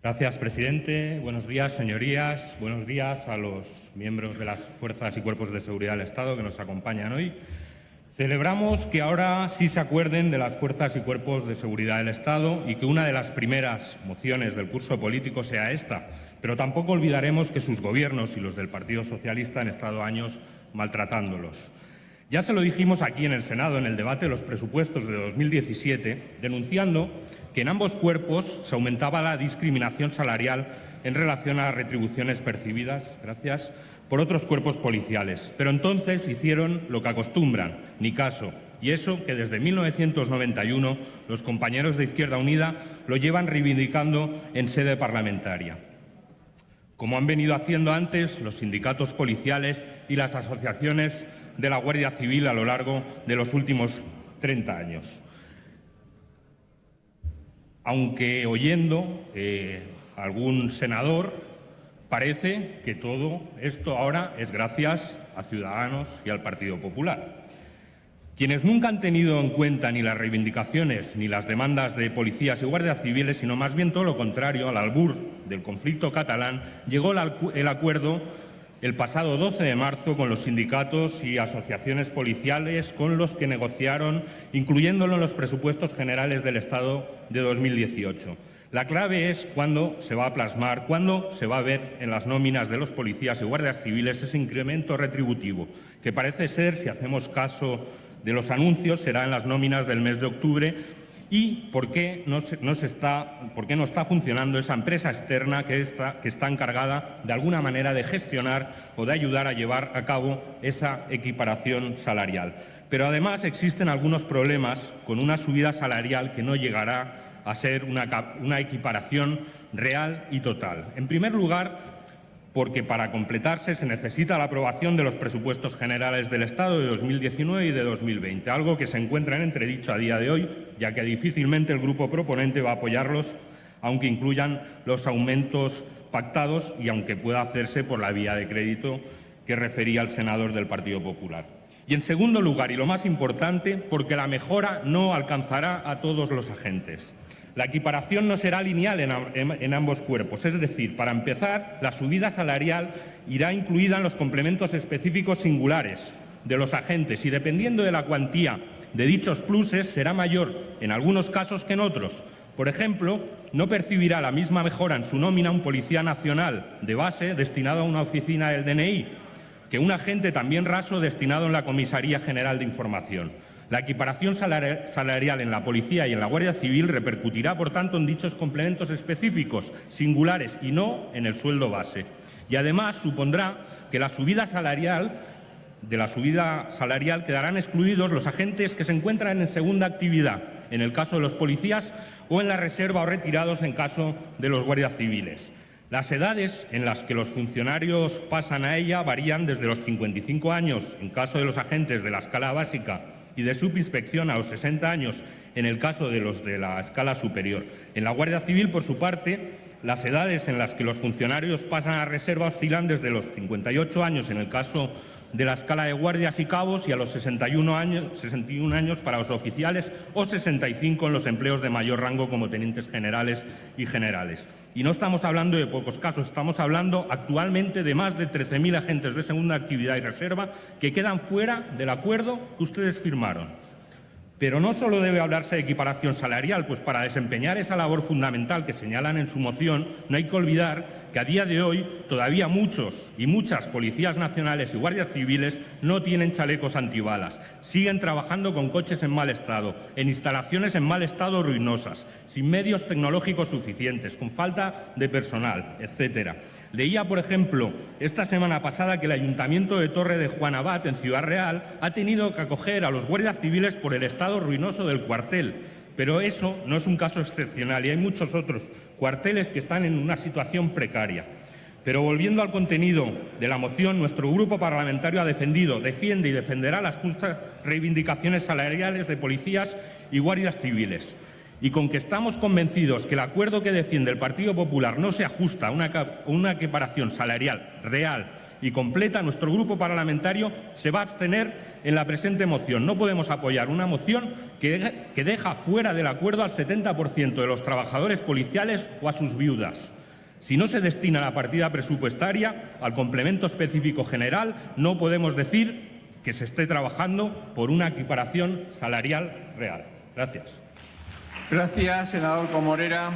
Gracias, presidente. Buenos días, señorías. Buenos días a los miembros de las fuerzas y cuerpos de seguridad del Estado que nos acompañan hoy. Celebramos que ahora sí se acuerden de las fuerzas y cuerpos de seguridad del Estado y que una de las primeras mociones del curso político sea esta, pero tampoco olvidaremos que sus gobiernos y los del Partido Socialista han estado años maltratándolos. Ya se lo dijimos aquí en el Senado en el debate de los presupuestos de 2017, denunciando que en ambos cuerpos se aumentaba la discriminación salarial en relación a las retribuciones percibidas gracias, por otros cuerpos policiales. Pero entonces hicieron lo que acostumbran, ni caso. Y eso que desde 1991 los compañeros de Izquierda Unida lo llevan reivindicando en sede parlamentaria. Como han venido haciendo antes los sindicatos policiales y las asociaciones de la Guardia Civil a lo largo de los últimos 30 años. Aunque oyendo eh, algún senador Parece que todo esto ahora es gracias a Ciudadanos y al Partido Popular. Quienes nunca han tenido en cuenta ni las reivindicaciones ni las demandas de policías y guardias civiles, sino más bien todo lo contrario, al albur del conflicto catalán, llegó el acuerdo el pasado 12 de marzo con los sindicatos y asociaciones policiales con los que negociaron, incluyéndolo en los presupuestos generales del Estado de 2018. La clave es cuándo se va a plasmar, cuándo se va a ver en las nóminas de los policías y guardias civiles ese incremento retributivo, que parece ser, si hacemos caso de los anuncios, será en las nóminas del mes de octubre y por qué no, está, por qué no está funcionando esa empresa externa que está encargada de alguna manera de gestionar o de ayudar a llevar a cabo esa equiparación salarial. Pero además existen algunos problemas con una subida salarial que no llegará a ser una, equiparación real y total. En primer lugar, porque para completarse se necesita la aprobación de los presupuestos generales del Estado de 2019 y de 2020, algo que se encuentra en entredicho a día de hoy, ya que difícilmente el grupo proponente va a apoyarlos, aunque incluyan los aumentos pactados y aunque pueda hacerse por la vía de crédito que refería el senador del Partido Popular. Y en segundo lugar, y lo más importante, porque la mejora no alcanzará a todos los agentes. La equiparación no será lineal en, ambos cuerpos, es decir, para empezar, la subida salarial irá incluida en los complementos específicos singulares de los agentes y dependiendo de la cuantía de dichos pluses será mayor en algunos casos que en otros. Por ejemplo, no percibirá la misma mejora en su nómina un policía nacional de base destinado a una oficina del DNI que un agente también raso destinado en la Comisaría General de Información. La equiparación salarial en la Policía y en la Guardia Civil repercutirá, por tanto, en dichos complementos específicos, singulares y no en el sueldo base. Y además supondrá que la subida salarial de la subida salarial quedarán excluidos los agentes que se encuentran en segunda actividad, en el caso de los policías, o en la reserva o retirados en caso de los guardias civiles. Las edades en las que los funcionarios pasan a ella varían desde los 55 años en caso de los agentes de la escala básica y de subinspección a los 60 años en el caso de los de la escala superior. En la Guardia Civil, por su parte, las edades en las que los funcionarios pasan a reserva oscilan desde los 58 años en el caso de la escala de guardias y cabos y a los 61 años, 61 años para los oficiales o 65 en los empleos de mayor rango como tenientes generales y generales. Y no estamos hablando de pocos casos, estamos hablando actualmente de más de 13.000 agentes de segunda actividad y reserva que quedan fuera del acuerdo que ustedes firmaron. Pero no solo debe hablarse de equiparación salarial, pues para desempeñar esa labor fundamental que señalan en su moción, no hay que olvidar que a día de hoy todavía muchos y muchas policías nacionales y guardias civiles no tienen chalecos antibalas. Siguen trabajando con coches en mal estado, en instalaciones en mal estado ruinosas, sin medios tecnológicos suficientes, con falta de personal, etcétera. Leía, por ejemplo, esta semana pasada que el Ayuntamiento de Torre de Juan Abad, en Ciudad Real, ha tenido que acoger a los guardias civiles por el estado ruinoso del cuartel. Pero eso no es un caso excepcional y hay muchos otros cuarteles que están en una situación precaria. Pero volviendo al contenido de la moción, nuestro grupo parlamentario ha defendido, defiende y defenderá las justas reivindicaciones salariales de policías y guardias civiles y con que estamos convencidos que el acuerdo que defiende el Partido Popular no se ajusta a una, equiparación salarial real y completa, nuestro grupo parlamentario se va a abstener en la presente moción. No podemos apoyar una moción que, que deja fuera del acuerdo al 70% de los trabajadores policiales o a sus viudas. Si no se destina la partida presupuestaria al complemento específico general, no podemos decir que se esté trabajando por una equiparación salarial real. Gracias. Gracias, senador Comorera.